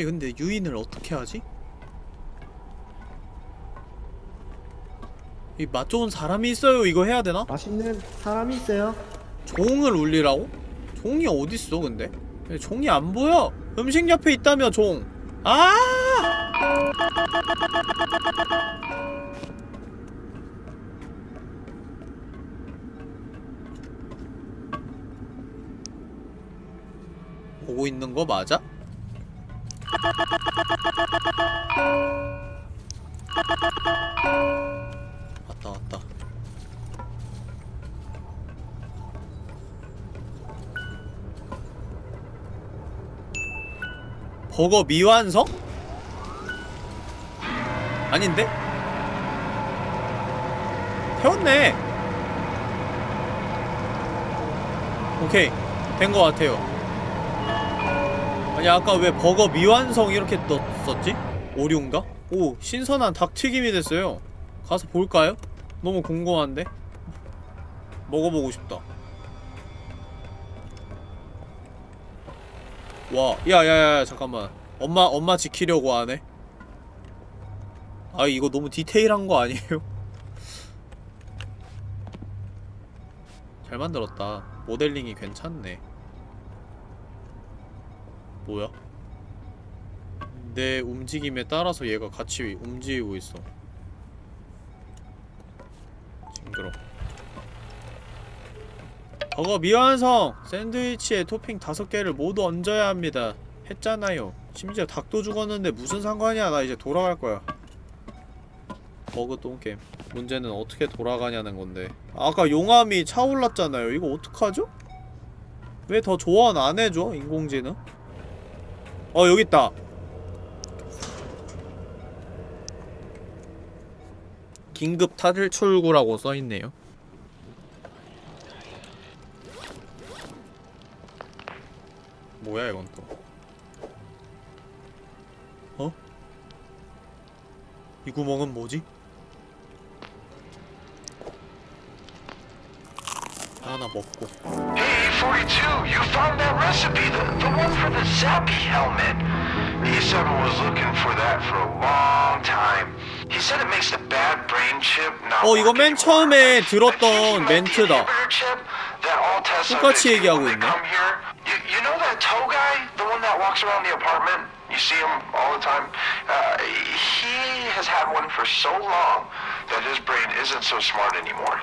예 근데 유인을 어떻게 하지? 이 맛 좋은 사람이 있어요 이거 해야 되나? 맛있는 사람이 있어요. 종을 울리라고? 종이 어딨어 근데? 야, 종이 안 보여! 음식 옆에 있다며 종! 아! 보고 있는 거 맞아? 왔다 왔다 버거 미완성? 아닌데? 태웠네 오케이 된거 같아요 아니 아까 왜 버거 미완성 이렇게 떴었지? 오류인가? 오 신선한 닭튀김이 됐어요 가서 볼까요? 너무 궁금한데? 먹어보고 싶다 와, 야야야 잠깐만. 엄마 엄마 지키려고 하네. 아 이거 너무 디테일한 거 아니에요? <laughs> 잘 만들었다. 모델링이 괜찮네. 뭐야? 내 움직임에 따라서 얘가 같이 움직이고 있어. 징그러. 버거 미완성! 샌드위치에 토핑 다섯 개를 모두 얹어야 합니다. 했잖아요. 심지어 닭도 죽었는데 무슨 상관이야. 나 이제 돌아갈 거야. 버그 똥게임. 문제는 어떻게 돌아가냐는 건데. 아까 용암이 차올랐잖아요. 이거 어떡하죠? 왜 더 조언 안 해줘? 인공지능? 어, 여기 있다. 긴급 탈출구라고 써있네요. 뭐야 이건 또 어? 이 구멍은 뭐지? 하나 먹고 Hey, 42, you found that recipe, the, the one for the Zappy helmet. E7 was looking for that for a long time. He said it makes the bad brain chip not 어 이거 맨 work 처음에 anymore. I think he 들었던 might be the 멘트다 inhibitor chip that all test 똑같이 subjects 얘기하고 when they 있네. come here. You, you know that toe guy, the one that walks around the apartment? You see him all the time? Uh, he has had one for so long that his brain isn't so smart anymore.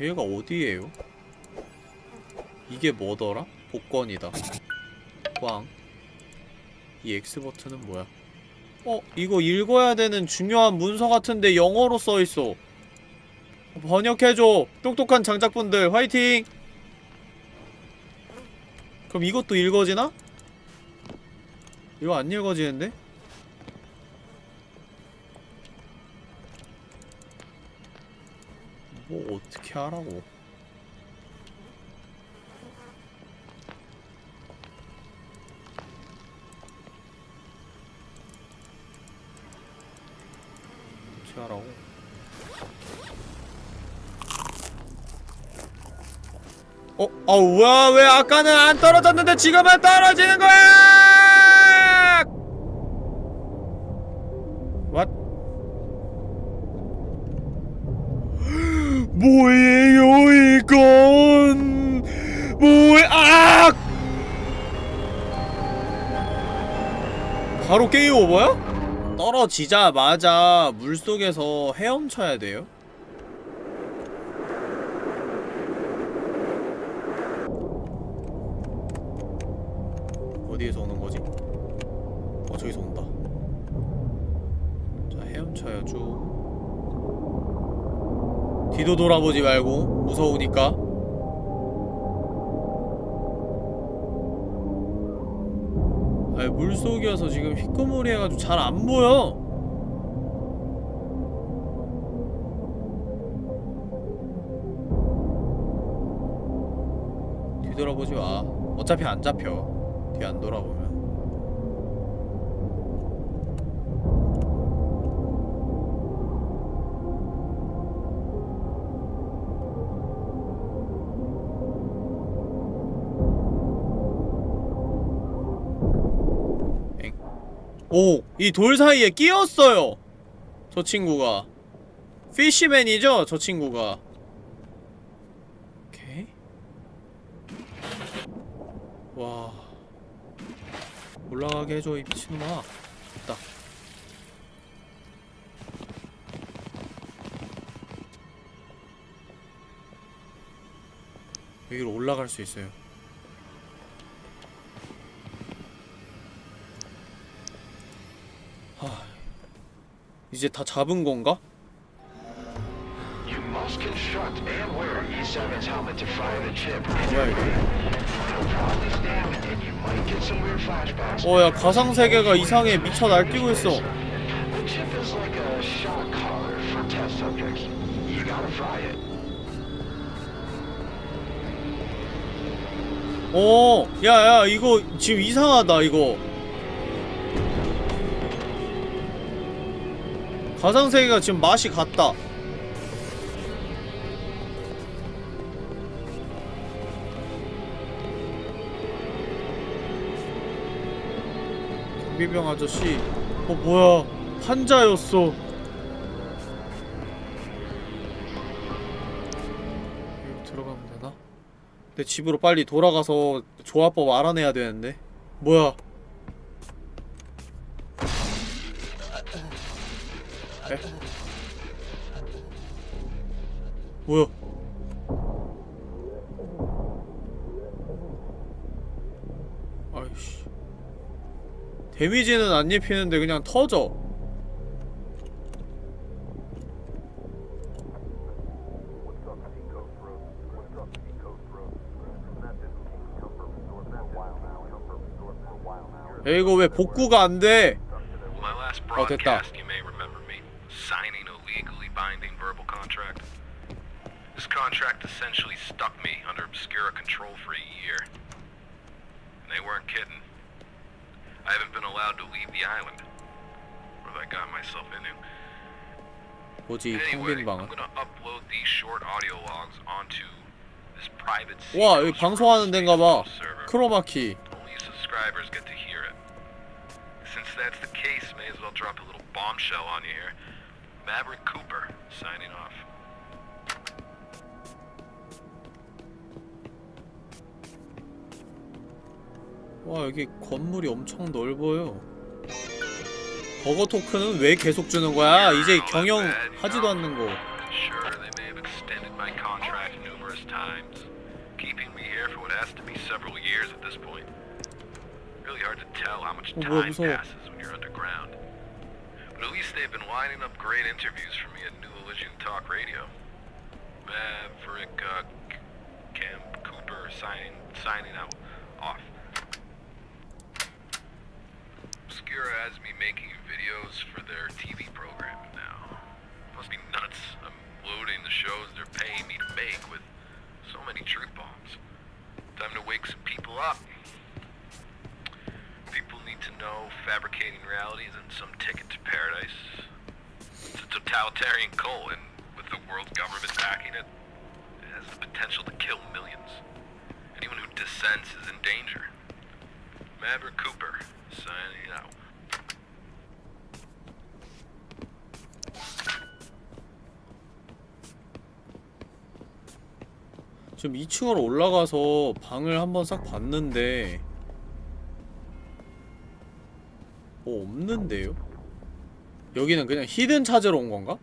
얘가 어디에요? 이게 뭐더라? 복권이다 꽝. 이 X 버튼은 뭐야? 어? 이거 읽어야 되는 중요한 문서 같은데 영어로 써있어 번역해줘 똑똑한 장작분들 화이팅! 그럼 이것도 읽어지나? 이거 안 읽어지는데? 뭐 어떻게 하라고 어떻게 하라고 어? 아 뭐야 왜 아까는 안 떨어졌는데 지금은 떨어지는 거야 What? 뭐예요 이건 뭐야 아! 바로 게임 오버야? 떨어지자마자 물속에서 헤엄쳐야 돼요? 어디에서 오는 거지? 어 저기서 온다 자 헤엄쳐요 쭉 뒤도 돌아보지 말고 무서우니까. 아 물속이어서 지금 휘끄무리 해가지고 잘 안 보여. 뒤돌아보지 마. 어차피 안 잡혀. 뒤 안 돌아보면 오! 이 돌 사이에 끼었어요! 저 친구가 피쉬맨이죠? 저 친구가 오케이 와 올라가게 해줘 이 미친놈아 됐다 여기로 올라갈 수 있어요 이제 다 잡은 건가? You must construct and wear E7's helmet to fire the chip. 뭐야 이거. 어야 가상세계가 이상해 미쳐 날뛰고 있어. 어, 야야 이거 지금 이상하다 이거. 가상세계가 지금 맛이 같다. 경비병 아저씨, 어 뭐야 환자였어. 여기 들어가면 되나? 내 집으로 빨리 돌아가서 조합법 알아내야 되는데 뭐야 에? 뭐야 아이씨 데미지는 안 입히는데 그냥 터져 야 이거 왜 복구가 안 돼? 어 됐다. contract essentially stuck me under Obscura control for a year. And they weren't kidding. I haven't been allowed to leave the island. What have I got myself into? 뭐지 이 Anyway, 통빈방은 I'm gonna upload these short audio logs onto this private 와 여기 Seacoast 방송하는 데인가 봐 server. 크로마키 Only subscribers get to hear it. Since that's the case, may as well drop a little bombshell on you here. Maverick Cooper, signing off. 와 여기 건물이 엄청 넓어요 버거 토큰은 왜 계속 주는 거야? 이제 경영 하지도 않는 거 어, 뭐야, 무서워. But at least they've been lining up great interviews for me at New Elysian Talk Radio. Maverick, uh, Cam Cooper signing signing out off. Obscura has me making videos for their TV program now. Must be nuts. I'm loading the shows they're paying me to make with so many truth bombs. Time to wake some people up. People need to know fabricating reality isn't some ticket to paradise. It's a totalitarian cult, and with the world government backing it, it has the potential to kill millions. Anyone who dissents is in danger. Maverick Cooper, signing out. 지금 2층으로 올라가서 방을 한번 싹 봤는데 뭐 없는데요? 여기는 그냥 히든 찾으러 온 건가?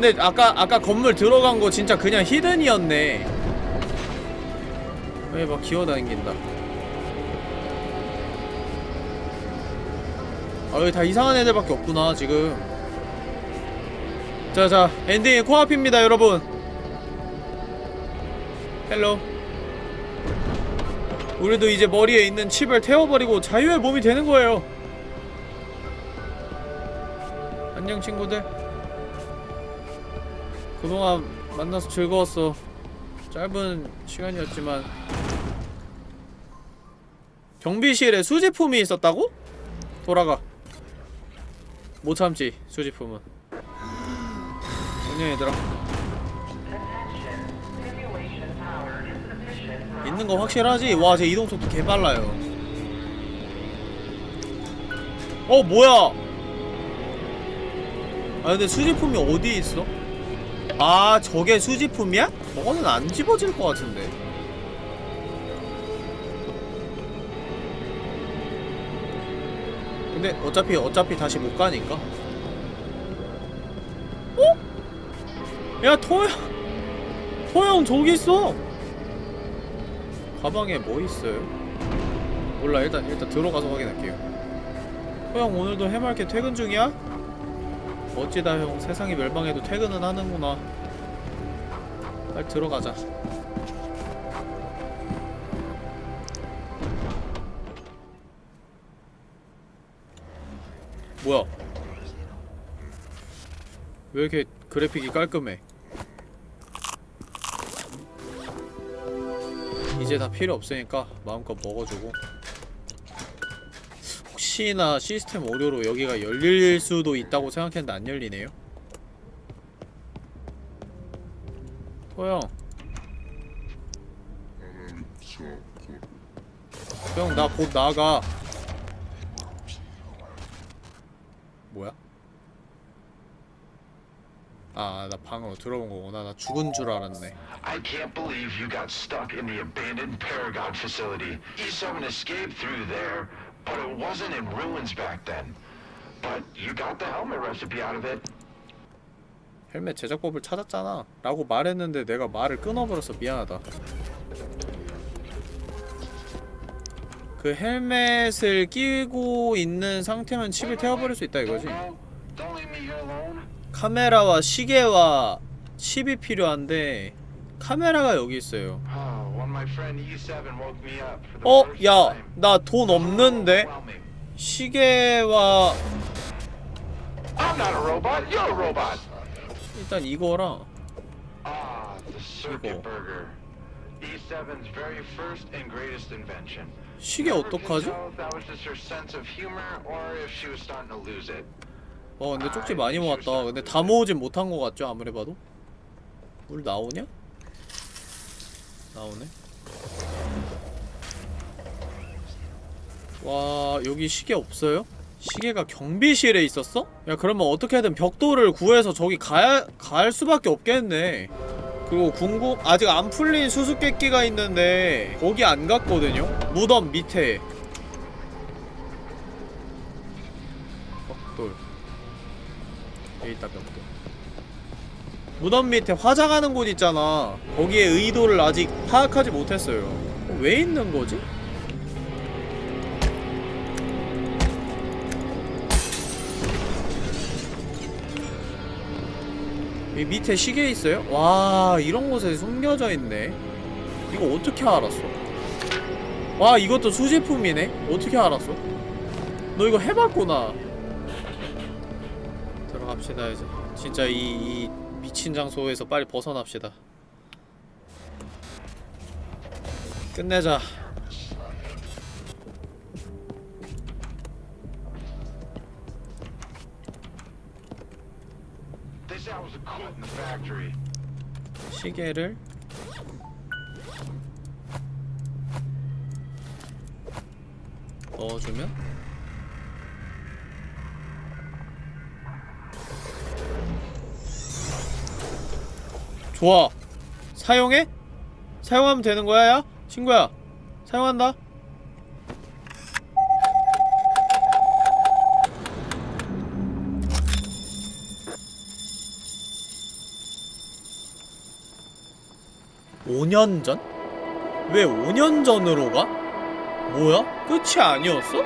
근데 아까 아까 건물 들어간 거 진짜 그냥 hidden이었네. 왜 막 기어다닌긴다. 아 여기 다 이상한 애들밖에 없구나 지금. 자자 엔딩이 코앞입니다 여러분. Hello. 우리도 이제 머리에 있는 칩을 태워버리고 자유의 몸이 되는 거예요. 안녕 친구들 그동안 만나서 즐거웠어. 짧은 시간이었지만. 경비실에 수지품이 있었다고? 돌아가. 못 참지 수지품은. 안녕 얘들아 있는 거 확실하지? 와 제 이동 속도 개빨라요. 어 뭐야? 아 근데 수지품이 어디에 있어? 아 저게 수지품이야? 저거는 안 집어질 것 같은데 근데 어차피 어차피 다시 못 가니까 어? 야 토형 토형 저기 있어 가방에 뭐 있어요? 몰라 일단 일단 들어가서 확인할게요 토형 오늘도 해맑게 퇴근 중이야? 멋지다 형 세상이 멸망해도 퇴근은 하는구나 빨리 들어가자. 뭐야? 왜 이렇게 그래픽이 깔끔해? 이제 다 필요 없으니까 마음껏 먹어주고. 혹시나 시스템 오류로 여기가 열릴 수도 있다고 생각했는데 안 열리네요 토형 형 나 곧 나가 뭐야? 아, 나 방으로 들어온 거구나. 나 죽은 줄 알았네. I can't believe you got stuck in the abandoned Paragon facility. E7 escaped through there, but it wasn't in ruins back then. But you got the helmet recipe out of it. 헬멧 제작법을 찾았잖아. 라고 말했는데 내가 말을 끊어버려서 미안하다. 그 헬멧을 끼고 있는 상태면 칩을 태워버릴 수 있다 이거지. 카메라와 시계와 칩이 필요한데 카메라가 여기 있어요. When my friend E7 woke me up for the 어? 야. 나 돈 없는데? 시계와 일단 이거랑 Ah, 이거. burger. E7's very first and greatest invention. 시계 어떡하지? 어 근데 쪽지 많이 모았다 근데 다 모으진 못한 것 같죠 아무리 봐도 물 나오냐? 나오네 와 여기 시계 없어요? 시계가 경비실에 있었어? 야 그러면 어떻게든 벽돌을 구해서 저기 가야 갈 수밖에 없겠네 그리고 궁금 아직 안 풀린 수수께끼가 있는데 거기 안 갔거든요? 무덤 밑에 벽돌 여기 있다 벽돌 무덤 밑에 화장하는 곳 있잖아 거기에 의도를 아직 파악하지 못했어요 어, 왜 있는 거지? 이 밑에 시계 있어요? 와 이런 곳에 숨겨져 있네 이거 어떻게 알았어? 와 이것도 수제품이네? 어떻게 알았어? 너 이거 해봤구나 들어갑시다 이제 진짜 이, 이 미친 장소에서 빨리 벗어납시다 끝내자 시계를 넣어주면 좋아 사용해? 사용하면 되는 거야 야? 친구야 사용한다 5년 전? 왜 5년 전으로 가? 뭐야? 끝이 아니었어?